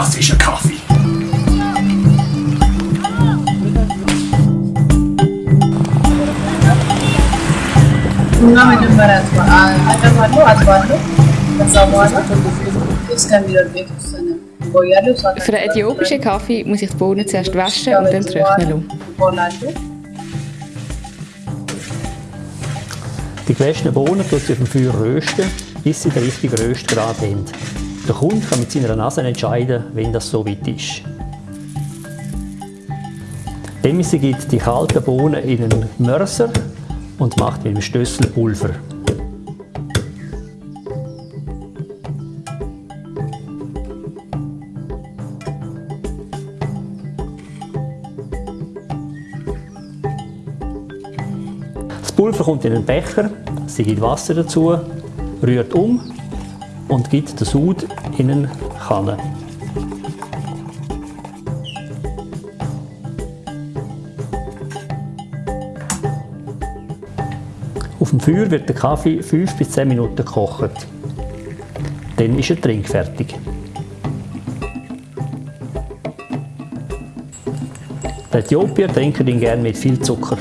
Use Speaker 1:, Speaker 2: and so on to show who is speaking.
Speaker 1: das ist ein Kaffee.
Speaker 2: Für den äthiopischen Kaffee muss ich die Bohnen zuerst waschen und dann trocknen lassen.
Speaker 3: Die gewaschenen Bohnen tut sie auf dem Feuer rösten, bis sie den richtigen Röstgrad haben. Der Kunde kann mit seiner Nase entscheiden, wenn das so weit ist. Demisi gibt die kalten Bohnen in einen Mörser und macht mit dem Stössel Pulver. Das Pulver kommt in einen Becher, sie gibt Wasser dazu, rührt um und gibt den Sud in eine Kanne. Auf dem Feuer wird der Kaffee 5 bis 10 Minuten gekocht. Dann ist er trinkfertig. Die Äthiopier trinken ihn gerne mit viel Zucker.